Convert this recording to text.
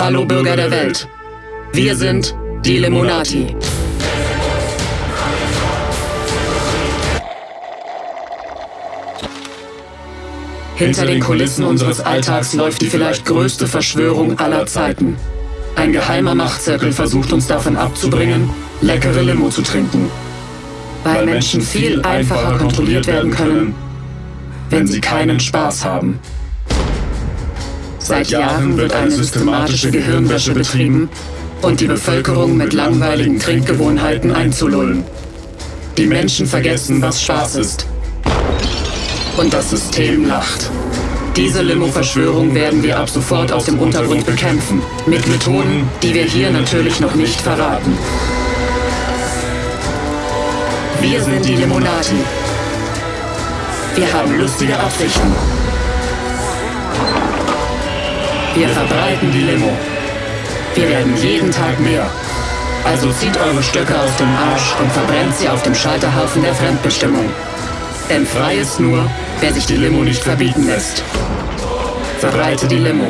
Hallo Bürger der Welt. Wir sind die Limonati. Hinter den Kulissen unseres Alltags läuft die vielleicht größte Verschwörung aller Zeiten. Ein geheimer Machtzirkel versucht uns davon abzubringen, leckere Limo zu trinken. Weil Menschen viel einfacher kontrolliert werden können, wenn sie keinen Spaß haben. Seit Jahren wird eine systematische Gehirnwäsche betrieben und die Bevölkerung mit langweiligen Trinkgewohnheiten einzulullen. Die Menschen vergessen, was Spaß ist und das System lacht. Diese Limo-Verschwörung werden wir ab sofort aus dem Untergrund bekämpfen. Mit Methoden, die wir hier natürlich noch nicht verraten. Wir sind die Limonati. Wir haben lustige Absichten. Wir verbreiten die Limo. Wir werden jeden Tag mehr. Also zieht eure Stöcke aus dem Arsch und verbrennt sie auf dem Scheiterhaufen der Fremdbestimmung. Denn frei ist nur, wer sich die Limo nicht verbieten lässt. Verbreite die Limo.